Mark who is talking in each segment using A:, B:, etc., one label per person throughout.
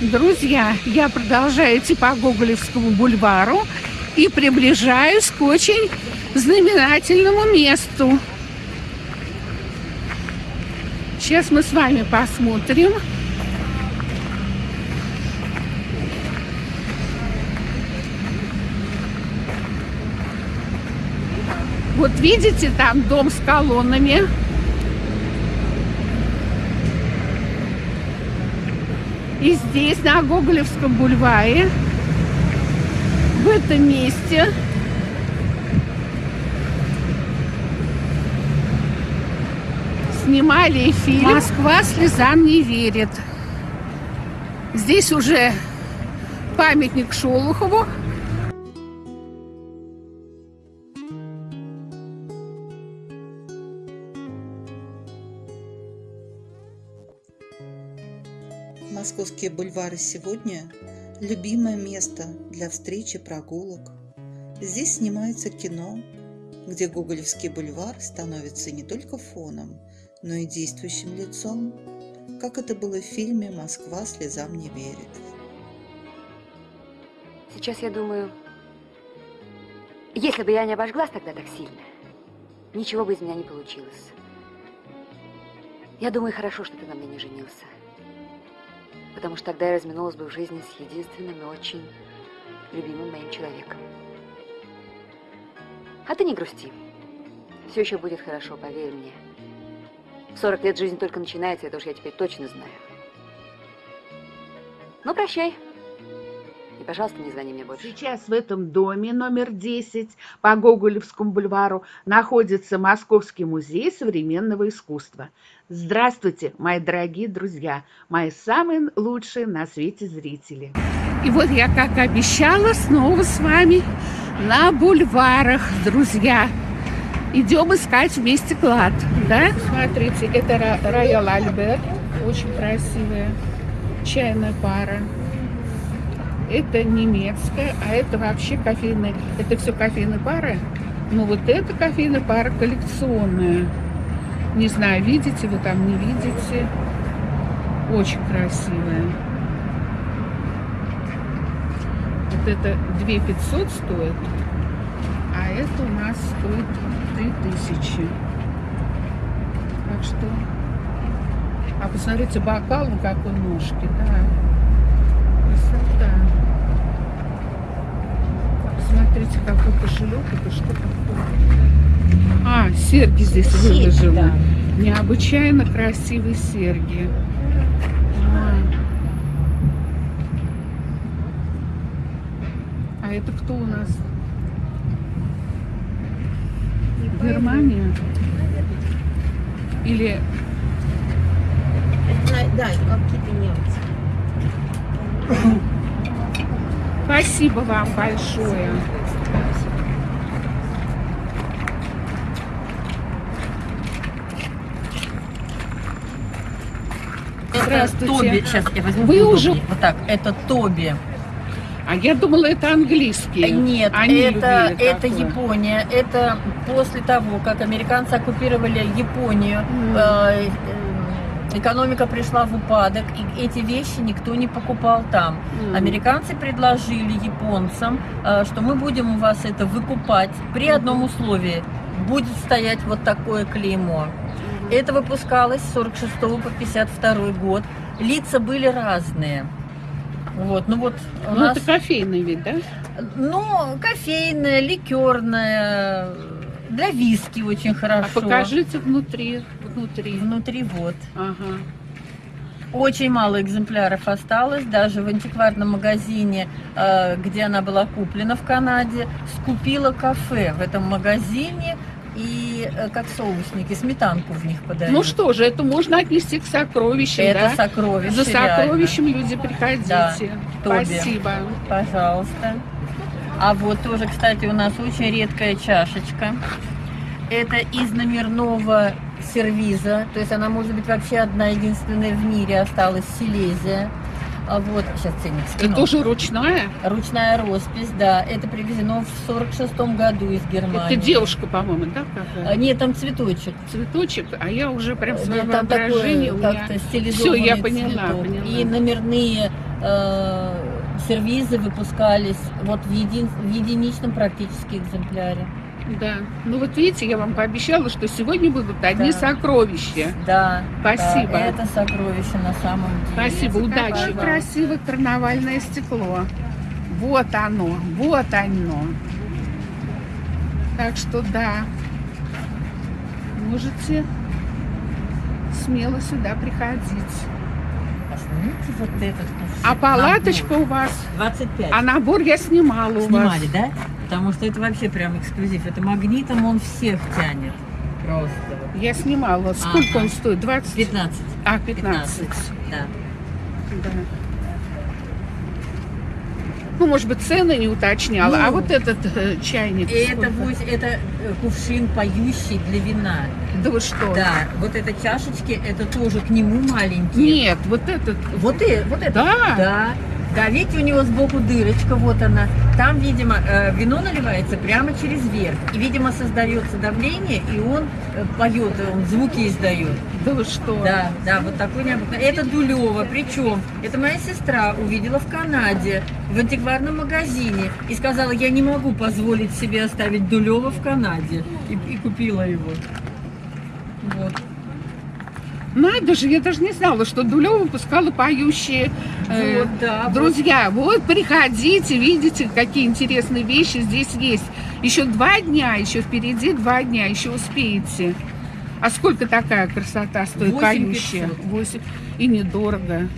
A: Друзья, я продолжаю идти по Гоголевскому бульвару и приближаюсь к очень знаменательному месту. Сейчас мы с вами посмотрим. Вот видите, там дом с колоннами. И здесь, на Гоголевском бульваре, в этом месте, снимали фильм «Москва слезам не верит». Здесь уже памятник Шолохову.
B: Московские бульвары сегодня – любимое место для встречи прогулок. Здесь снимается кино, где Гоголевский бульвар становится не только фоном, но и действующим лицом, как это было в фильме «Москва слезам не верит».
C: Сейчас я думаю, если бы я не обожглась тогда так сильно, ничего бы из меня не получилось. Я думаю, хорошо, что ты на мне не женился потому что тогда я разминулась бы в жизни с единственным и очень любимым моим человеком. А ты не грусти. Все еще будет хорошо, поверь мне. В 40 лет жизнь только начинается, это уж я теперь точно знаю. Ну, прощай. Пожалуйста, не звони мне больше.
A: Сейчас в этом доме номер 10 по Гоголевскому бульвару находится Московский музей современного искусства. Здравствуйте, мои дорогие друзья, мои самые лучшие на свете зрители. И вот я, как обещала, снова с вами на бульварах, друзья. Идем искать вместе клад, да? Смотрите, это Роял Альберт, очень красивая чайная пара. Это немецкая, а это вообще кофейная, это все кофейная пара. Ну вот эта кофейная пара коллекционная. Не знаю, видите вы там, не видите. Очень красивая. Вот это 2500 стоит, а это у нас стоит 3000. Так что... А посмотрите, бокал, ну какой ножки, да. Красота. Посмотрите, какой кошелек, это что такое? А, серьги здесь серьги, выложены. Да. Необычайно красивые серьги. А. а это кто у нас? Германия? Или...
D: Да, какие-то немцы.
A: Спасибо вам большое. Здравствуйте.
D: Тоби. Сейчас я возьму.
A: Вы уже...
D: Вот так, это Тоби.
A: А я думала, это английский.
D: Нет, Они это, это Япония. Это после того, как американцы оккупировали Японию, mm. э, экономика пришла в упадок, и эти вещи никто не покупал там. Mm. Американцы предложили японцам, э, что мы будем у вас это выкупать при одном условии. Будет стоять вот такое клеймо. Это выпускалось с 46 по 52 год. Лица были разные. Вот, ну вот у
A: ну, нас... это кофейный вид, да?
D: Ну, кофейная, ликерная, для виски очень хорошо.
A: А покажите внутри, внутри.
D: Внутри вот. Ага. Очень мало экземпляров осталось, даже в антикварном магазине, э, где она была куплена в Канаде, скупила кафе в этом магазине, и э, как соусники, сметанку в них подают.
A: Ну что же, это можно отнести к сокровищам,
D: Это да? сокровище,
A: За сокровищем реально. люди приходите. Да,
D: Спасибо. Пожалуйста. А вот тоже, кстати, у нас очень редкая чашечка. Это из номерного сервиза, то есть она может быть вообще одна единственная в мире осталась Силезия. А вот, сейчас ценник
A: скину. Это тоже ручная?
D: Ручная роспись, да. Это привезено в 46-м году из Германии.
A: Это девушка, по-моему, да?
D: Какая? А, нет, там цветочек.
A: Цветочек, а я уже прям в своем там воображении
D: как-то стилизованный
A: Все, я поняла,
D: цветок.
A: поняла.
D: И номерные э, сервизы выпускались вот в, един- в единичном практически экземпляре.
A: Да. Ну вот видите, я вам пообещала, что сегодня будут одни
D: Да.
A: сокровища.
D: Да.
A: Спасибо.
D: да, это сокровище на самом деле.
A: Спасибо, удачи.
D: Какое
A: красивое карнавальное стекло. Вот оно, вот оно. Так что да, можете смело сюда приходить.
D: Посмотрите вот этот.
A: А палаточка у вас,
D: 25.
A: а набор я снимала у
D: Снимали,
A: вас.
D: да? Потому что это вообще прям эксклюзив. Это магнитом он всех тянет. Просто.
A: Я снимала. Сколько
D: Ага.
A: он стоит? 20?
D: 15.
A: А, 15.
D: 15. Да.
A: Да. Ну, может быть, цены не уточняла.
D: Ну,
A: а вот этот э, чайник.
D: Это, вось- это э, кувшин поющий для вина.
A: Да вы что?
D: Да, вот это чашечки, это тоже к нему маленькие.
A: Нет, вот этот.
D: Вот, и, вот это.
A: Да?
D: Да. Да, видите, у него сбоку дырочка, вот она. Там, видимо, э, вино наливается прямо через верх. И, видимо, создается давление, и он э, поет, он звуки издает.
A: Да вы что?
D: Да, да, вот такой необычный. Это Дулева, причем это моя сестра увидела в Канаде, в антикварном магазине, и сказала, я не могу позволить себе оставить Дулева в Канаде. И, и купила его. Вот.
A: Надо же, я даже не знала, что Дулева выпускала поющие. э,
D: Вот, да, вот.
A: Друзья, вот приходите, видите, какие интересные вещи здесь есть. Еще два дня, еще впереди два дня, еще успеете. А сколько такая красота стоит
D: 8
A: поющая?
D: 500.
A: Восемь. И недорого.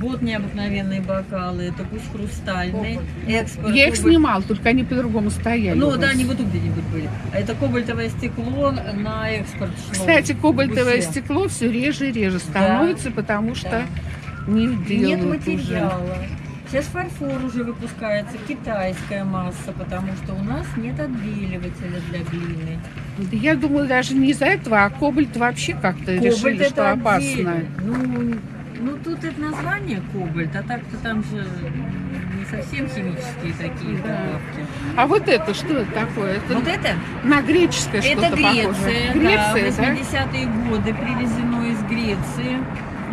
D: Вот необыкновенные бокалы, это пусть хрустальные, экспорт.
A: Я их
D: кобальт-
A: снимала, только они по-другому стояли.
D: Ну да, они вот тут где-нибудь были. А Это кобальтовое стекло на экспорт шло.
A: Кстати, кобальтовое
D: Бусе.
A: стекло все реже и реже становится, потому что не
D: Нет
A: делают уже.
D: материала. Сейчас фарфор уже выпускается, китайская масса, потому что у нас нет отбеливателя для глины.
A: Да я думаю, даже не из-за этого, а кобальт вообще как-то решили,
D: это
A: что опасно.
D: Ну, ну, тут это название кобальт, а так-то там же не совсем химические такие
A: Да.
D: добавки.
A: А вот это что это такое? Это
D: Вот это?
A: на греческое что-то
D: Это Греция,
A: похоже.
D: да,
A: Греция, да?
D: 80-е годы привезено из Греции.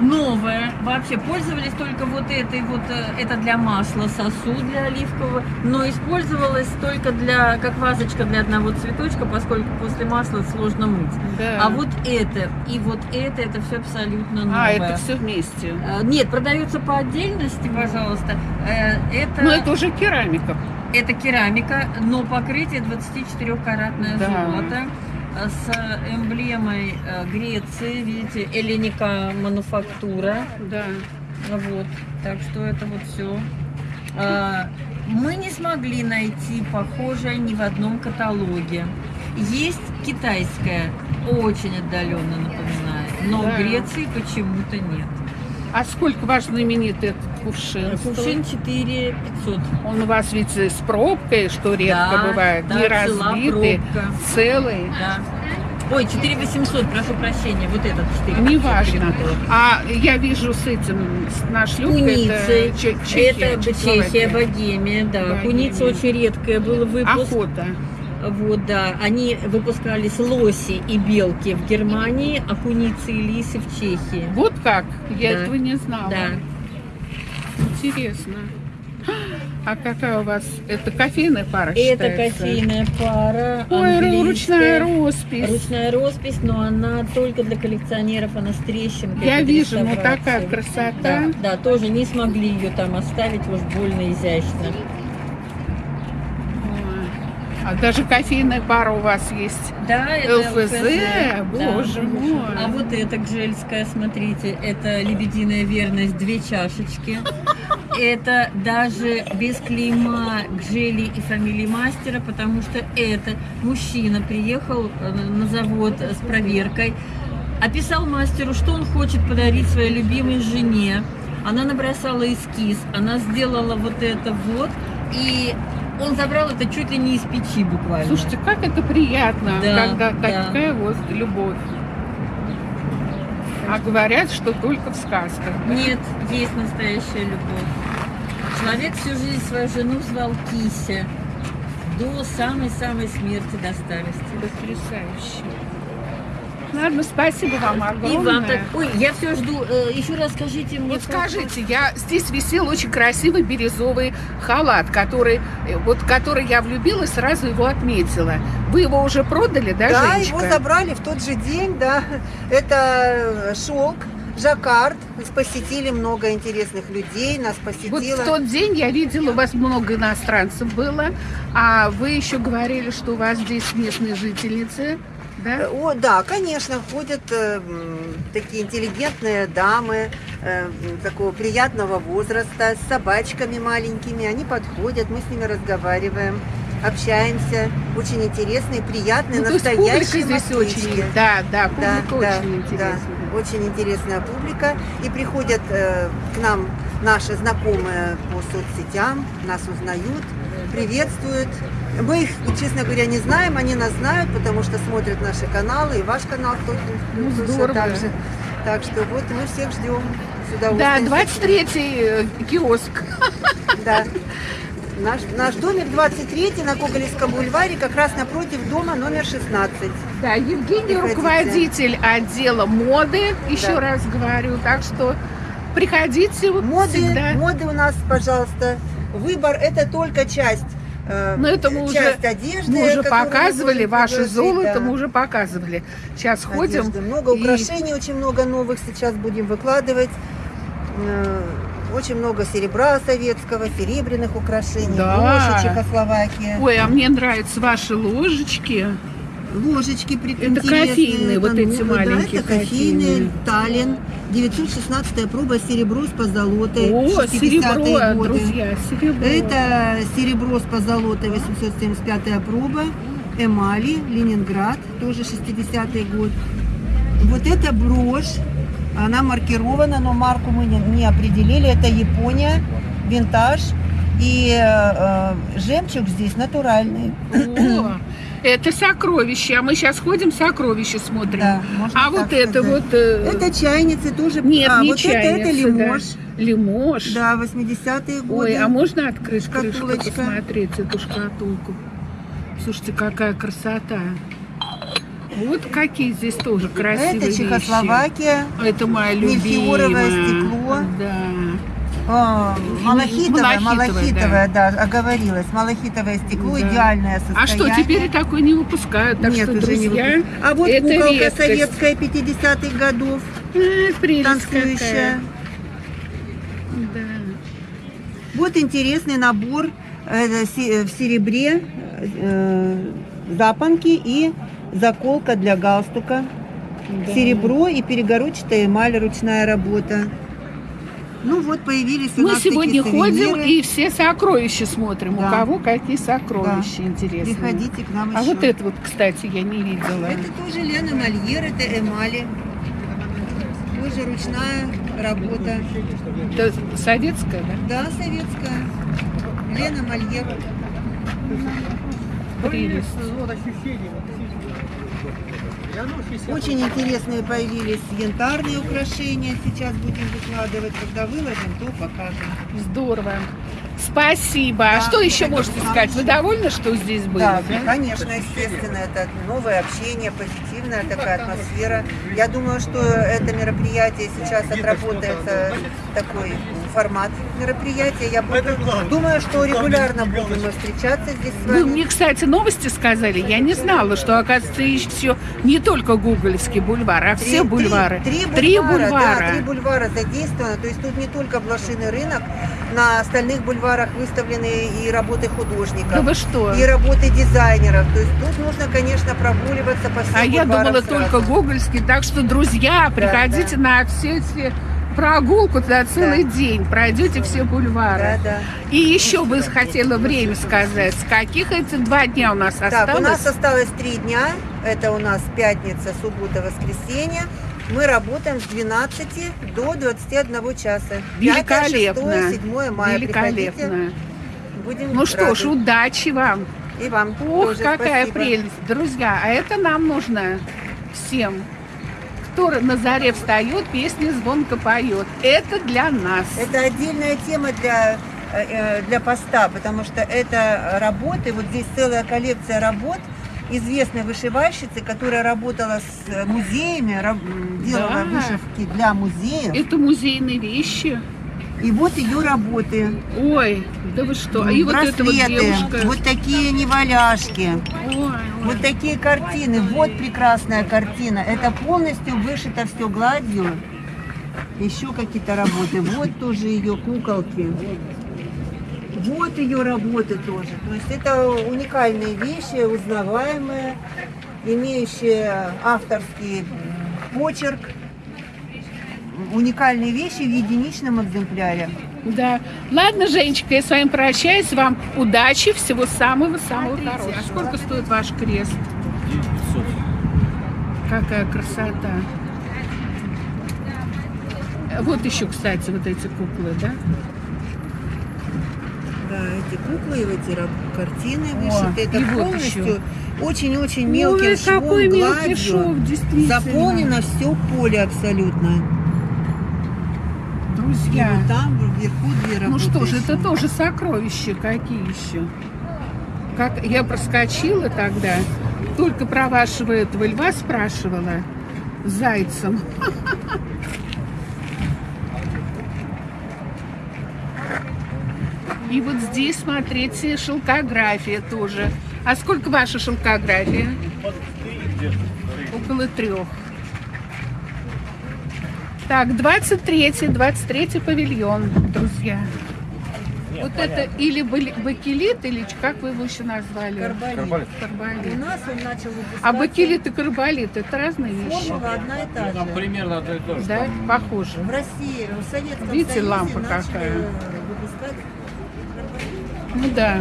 D: Новое. Вообще пользовались только вот этой вот, э, это для масла сосуд для оливкового, но использовалось только для, как вазочка для одного цветочка, поскольку после масла сложно мыть.
A: Да.
D: А вот это и вот это, это все абсолютно новое.
A: А, это все вместе.
D: Э, Нет, продается по отдельности, пожалуйста. Э, Это,
A: Ну, это уже керамика.
D: это керамика, но покрытие 24-каратное
A: Да.
D: золото с эмблемой э, Греции, видите, эллиника мануфактура.
A: Да.
D: Вот, так что это вот все. Мы не смогли найти похожее ни в одном каталоге. Есть китайская, очень отдаленно напоминает, но
A: Да.
D: в Греции почему-то нет.
A: А сколько ваш знаменитый этот кувшин?
D: Кувшин 4 500.
A: Он у вас ведь с пробкой, что редко
D: Да,
A: бывает,
D: да,
A: не разбитый, целый.
D: Да. Ой, 4 800, прошу прощения, вот этот 4
A: Неважно. А я вижу с этим, нашлюпкой,
D: Куницей.
A: это Че- Чехия,
D: Это. Чехия, Богемия, да.
A: Богемия.
D: Куница очень редкая был выпуск.
A: Охота.
D: Вот, да. Они выпускались лоси и белки в Германии, а куницы и лисы в Чехии.
A: Вот как? Я
D: Да.
A: этого не знала.
D: Да.
A: Интересно. А какая у вас? Это кофейная пара
D: Это
A: считается?
D: кофейная пара.
A: Ой, ручная роспись.
D: Ручная роспись, но она только для коллекционеров, она с трещинкой.
A: Я вижу, ну такая красота.
D: Да, да, тоже не смогли ее там оставить, уж больно изящно.
A: А даже кофейная пара у вас есть.
D: Да, это
A: ЛФЗ,
D: да.
A: боже мой.
D: А вот это гжельская, смотрите, это лебединая верность, две чашечки. Это даже без клейма гжели и фамилии мастера, потому что это мужчина приехал э, на завод с проверкой, описал мастеру, что он хочет подарить своей любимой жене. Она набросала эскиз, она сделала вот это вот, и он забрал это чуть ли не из печи буквально.
A: Слушайте, как это приятно,
D: Да,
A: когда
D: да.
A: такая вот любовь. А говорят, что только в сказках. да?
D: Нет, есть настоящая любовь. Человек всю жизнь свою жену звал Кися. До самой-самой смерти, до старости.
A: Потрясающе. Ладно, спасибо вам
D: И
A: огромное.
D: вам так... Ой, я все жду. Э, Еще раз скажите мне.
A: Вот скажите, я здесь висел очень красивый бирюзовый халат, который э, вот который я влюбилась, сразу его отметила. Вы его уже продали, да,
E: Да,
A: Женечка?
E: его забрали в тот же день, да. Это шелк, жаккард. Посетили много интересных людей, нас
A: Вот
E: посетило.
A: в тот день я видела, у вас много иностранцев было, а вы еще говорили, что у вас здесь местные жительницы, да?
E: О, да, конечно, ходят э, такие интеллигентные дамы э, такого приятного возраста с собачками маленькими. Они подходят, мы с ними разговариваем, общаемся. Очень интересные, приятные,
A: Ну, то есть публика здесь
E: москвички.
A: очень, да, да,
E: Да,
A: публика
E: да,
A: очень интересная.
E: да, очень интересная публика. И приходят э, к нам наши знакомые по соцсетям, нас узнают, приветствуют. Мы их, честно говоря, не знаем, они нас знают, потому что смотрят наши каналы, и ваш канал тоже,
A: Ну, здорово.
E: так же. Так что вот мы всех ждем с
A: Да,
E: удовольствием.
A: 23-й э, киоск.
E: Да. Наш, наш домик 23 на Гоголевском бульваре, как раз напротив дома номер 16.
A: Да, Евгений
E: Приходите.
A: руководитель отдела моды, еще
E: Да.
A: раз говорю, так что приходите
E: Моды,
A: всегда.
E: моды у нас, пожалуйста. Выбор это только часть. э,
A: Но это мы уже-
E: часть одежды.
A: Мы уже показывали, ваше
E: предложить,
A: золото
E: да.
A: мы уже показывали. Сейчас ходим.
E: Одежды. Много
A: и-
E: украшений, очень много новых сейчас будем выкладывать. Э, Очень много серебра советского, серебряных украшений,
A: Да.
E: ложи Чехословакия,
A: Ой, а мне нравятся ваши ложечки.
E: Ложечки при-
A: Это кофейные, вот эти
E: новые, да,
A: маленькие
E: это кофейные,
A: кофейные.
E: Таллин, 916 проба, серебро с позолотой,
A: О,
E: 60-е
A: серебро,
E: годы.
A: друзья, серебро.
E: Это серебро с позолотой, 875 проба, эмали, Ленинград, тоже 60-й год. Вот эта брошь, она маркирована, но марку мы не, не определили. Это Япония, винтаж. И э, э, жемчуг здесь натуральный.
A: О, это сокровище. А мы сейчас ходим, сокровища смотрим.
E: Да,
A: а вот
E: так
A: это
E: сказать.
A: вот... э,
E: Это чайницы тоже.
A: Нет,
E: а,
A: не
E: вот это, это
A: чайницы, да.
E: лимож. Да, 80-е годы.
A: Ой, а можно открыть крышку, посмотреть эту шкатулку? Слушайте, какая красота. Вот какие здесь тоже красивые
E: это
A: вещи.
E: Чехословакия.
A: Это моя любимая.
E: Мельхиоровое стекло.
A: Да.
E: А, малахитовое,
A: Малахитовое,
E: малахитовое, да. оговорилась. Малахитовое стекло,
A: Да.
E: идеальное
A: А
E: состояние.
A: что, теперь такой не выпускают? Так
E: Нет,
A: что,
E: уже не выпускают. А вот
A: это
E: куколка
A: редкость.
E: советская 50-х годов,
A: э,
E: танцующая.
A: какая. Да.
E: Вот интересный набор э, се- в серебре, э, запонки и заколка для галстука.
A: Да.
E: Серебро и перегородчатая эмаль, ручная работа. Ну вот появились у
A: Мы
E: нас
A: сегодня
E: такие
A: ходим
E: сувениры.
A: и все сокровища смотрим.
E: Да.
A: У кого какие сокровища интересные.
E: Приходите к нам
A: А
E: еще.
A: вот это вот, кстати, я не видела.
E: Это тоже Лена Мольер, это эмали. Тоже ручная работа.
A: Это советская, да?
E: Да, советская. Лена Мольер.
A: Прелесть.
E: Очень интересные появились янтарные украшения. Сейчас будем выкладывать. Когда выложим, то покажем.
A: Здорово. Спасибо.
E: Да,
A: а что еще можете
E: нам
A: сказать? Вы довольны, что здесь были?
E: Да,
A: да?
E: конечно, естественно, это новое общение, позитивная такая атмосфера. Я думаю, что это мероприятие сейчас отработается такой формат мероприятия. Я буду, думаю, что регулярно будем мы встречаться здесь с
A: Вы
E: вами.
A: мне, кстати, новости сказали. Я не знала, что, оказывается, еще не только Гоголевский бульвар, а все
E: Три-
A: бульвары.
E: Три,
A: Три
E: бульвара,
A: бульвара.
E: Да, три бульвара задействовано. То есть тут не только блошиный рынок, на остальных бульварах выставлены и работы художников.
A: Да вы что?
E: И работы дизайнеров. То есть тут нужно, конечно, прогуливаться по всем
A: А я думала
E: сразу.
A: только Гогольский. Так что, друзья, приходите на все эти прогулку за целый день. Пройдете все бульвары.
E: Да, да.
A: И еще бы хотела время сказать. С каких эти два дня у нас осталось?
E: Так, у нас осталось три дня. Это у нас пятница, суббота, воскресенье. Мы работаем с 12 до 21 часа.
A: Великолепно.
E: 5, 6, 7 мая. Приходите,
A: Великолепно.
E: будем
A: Ну что ж,
E: рады.
A: удачи вам.
E: И вам
A: Ох,
E: тоже
A: какая
E: спасибо.
A: прелесть. Друзья, а это нам нужно всем. Кто на заре встает, песни звонко поет. Это для нас.
E: Это отдельная тема для, э, э, для поста, потому что это работы, вот здесь целая коллекция работ известной вышивальщицы, которая работала с музеями, делала
A: Да.
E: вышивки для музеев.
A: Это музейные вещи.
E: И вот ее работы.
A: Ой, да вы что? И вот эта вот
E: Браслеты,
A: девушка.
E: вот такие неваляшки,
A: Ой, ой.
E: вот такие картины. Вот прекрасная картина. Это полностью вышито все гладью. Еще какие-то работы. Вот тоже ее куколки. Вот ее работы тоже. То есть это уникальные вещи, узнаваемые, имеющие авторский почерк. Уникальные вещи в единичном экземпляре.
A: Да. Ладно, Женечка, я с вами прощаюсь. Вам удачи, всего самого-самого хорошего. А сколько стоит ваш крест? Какая красота. Вот еще, кстати, вот эти куклы, да?
E: Да, эти куклы и эти картины
A: О,
E: вышиты. Это
A: вот
E: полностью очень-очень мелким
A: Ой,
E: швом,
A: какой мелкий
E: гладью.
A: шов, действительно.
E: Заполнено все поле абсолютно. И
A: Друзья,
E: вот там вверху две
A: ну что же, это тоже сокровища какие еще. Как я проскочила тогда, только про вашего этого льва спрашивала с зайцем. И вот здесь, смотрите, шелкография тоже. А сколько ваша шелкография? Около трех. Так, 23-й, 23-й павильон, друзья. Вот это или бакелит, или как вы его еще назвали?
E: Карболит. У
A: Карболит.
E: нас он начал выпускаться.
A: А бакелит и карболит это разные вещи.
E: Формула одна и та
F: Там
E: же.
F: примерно одно и то же.
A: Да, похоже.
E: В России, в Советском
A: Видите,
E: Союзе
A: лампа какая?
E: выпускать
A: Ну да.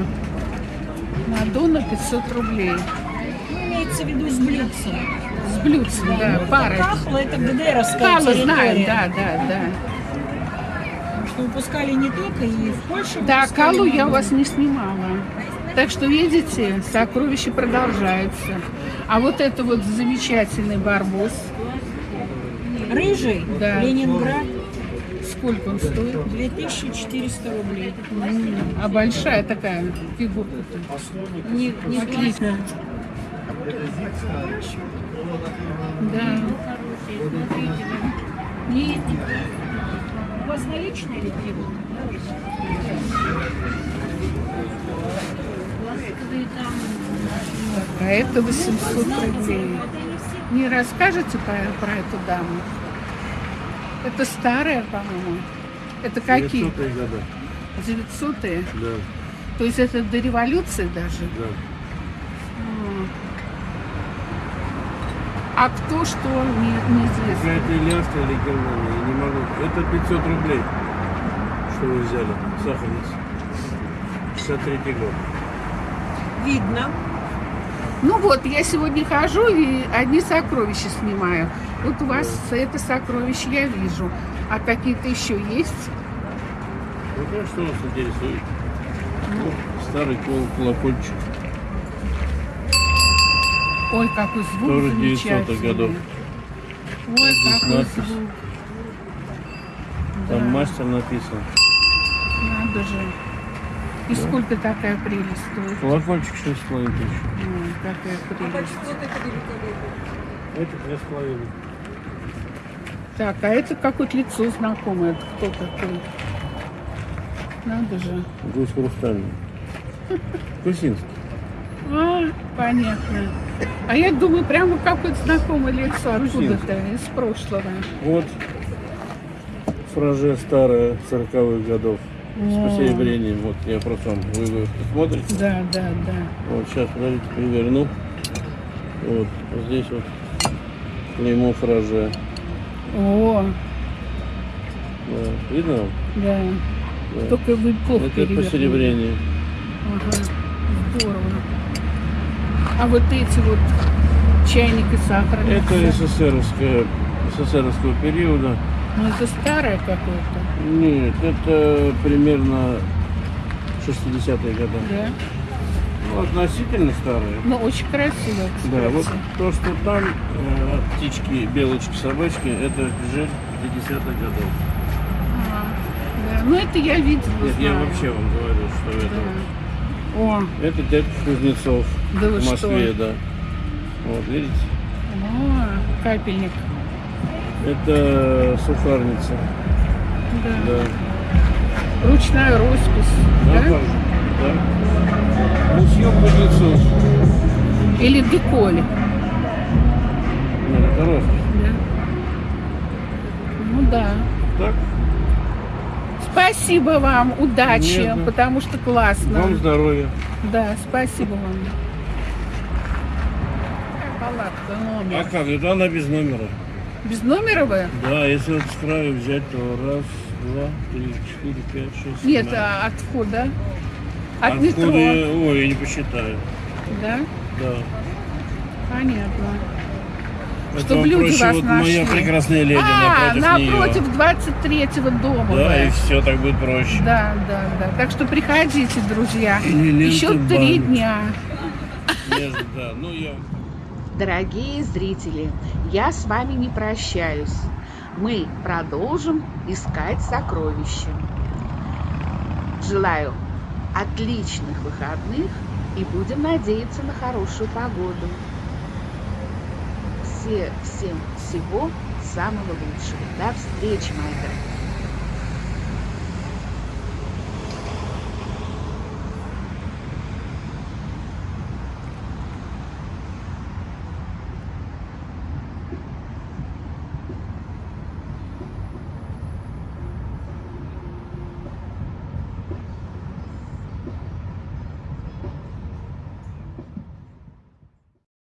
A: Мадонна 500 рублей.
D: Имеется в виду с блюдцем.
A: С блюдцем, да, парой.
D: Кахла это ГДРовская территория.
A: знаем, да, да, да.
D: Что выпускали не только и в Польше.
A: Да, Калу я у вас не снимала. Так что, видите, сокровище продолжается. А вот это вот замечательный барбос.
D: Рыжий,
A: Да.
D: Ленинград,
A: Сколько он стоит?
D: 2400 рублей.
A: А большая такая фигурка-то.
D: Не, не отлично.
A: Да.
D: Не, у вас наличные или требуют?
A: А это 800 рублей. Не расскажете про, про эту даму? Это старая, по-моему. Это какие?
G: 900 года.
A: 900-е?
G: Да,
A: То есть это до революции даже?
G: да.
A: А кто что, не, неизвестно.
G: Какая-то Ильяшка или Германия, я не могу. Это 500 рублей, что вы взяли, сахарница. 63 год.
E: Видно.
A: Ну вот, я сегодня хожу и одни сокровища снимаю. Вот у вас это сокровище я вижу. А какие-то еще есть?
G: Ну, да, что вас интересует? Ну, старый кол- колокольчик.
A: Ой, какой звук
G: Тоже 900-х
A: замечательный.
G: годов.
A: Ой,
G: Здесь
A: какой
G: надпись.
A: звук.
G: Там
A: Да.
G: мастер написан.
A: Надо же. И сколько такая прелесть стоит?
G: Колокольчик 6,5 тысяч.
A: Ой, какая прелесть.
G: Это 2,5.
A: Так, а это какое-то лицо знакомое. Это кто такой? Надо же.
G: Гусь хрустальный. Кусинский.
A: А, понятно. А я думаю, прямо какое-то знакомое лицо откуда-то, из прошлого.
G: Вот фраже старая 40-х годов. С
A: О.
G: посеребрением. Вот я просто вам, вы, вы смотрите.
A: Да, да, да.
G: Вот сейчас, подождите, переверну. Вот, вот здесь вот клеймо фраже.
A: О,
G: Да. Видно
A: да.
G: Да.
A: Только вы плохо
G: Это
A: перевернули.
G: посеребрение.
A: Ага, здорово. А вот эти вот чайник и сахарница.
G: Это СССРовская, СССРовского периода.
A: Ну, это старое какое-то,
G: Нет, это примерно 60-е годы.
A: да?
G: Ну, относительно старые.
A: Ну, очень красиво, кстати.
G: Да, вот то, что там э, птички, белочки, собачки, это жир 50-х годов.
A: Ага, да. Ну, это я видела,
G: Нет, я
A: знаю.
G: вообще вам говорю, что это.
A: Да. О,
G: Это дядь Кузнецов
A: да вы
G: в Москве,
A: что?
G: да. Вот, видите?
A: О, капельник.
G: Это сухарница.
A: Да.
G: Да.
A: Ручная роспись.
G: Да,
A: да?
G: да. Мусье Кузнецов.
A: Или деколь.
G: Нет, это роспись.
A: Да. Ну да.
G: Так?
A: Спасибо вам, удачи,
G: Не за.
A: потому что классно.
G: Вам здоровья.
A: Да, спасибо вам. Номер.
G: А как? Это она без номера.
A: Без номера вы?
G: Да, если вот с краю взять, то раз, два, три, четыре, пять, шесть.
A: Нет, а от входа. От
G: А
A: метро.
G: входы- Ой, я не посчитаю.
A: Да?
G: Да.
A: Понятно.
G: Это
A: Чтоб
G: вам
A: люди вас
G: вот моя
A: нашли.
G: прекрасная леди
A: а,
G: напротив,
A: напротив
G: нее.
A: 23-го дома.
G: Да,
A: вы.
G: и все так будет проще.
A: Да, да, да. Так что приходите, друзья. Еще три дня.
G: Между- да, ну я
A: Дорогие зрители, я с вами не прощаюсь. Мы продолжим искать сокровища. Желаю отличных выходных и будем надеяться на хорошую погоду. Все, всем всего самого лучшего. До встречи, мои дорогие.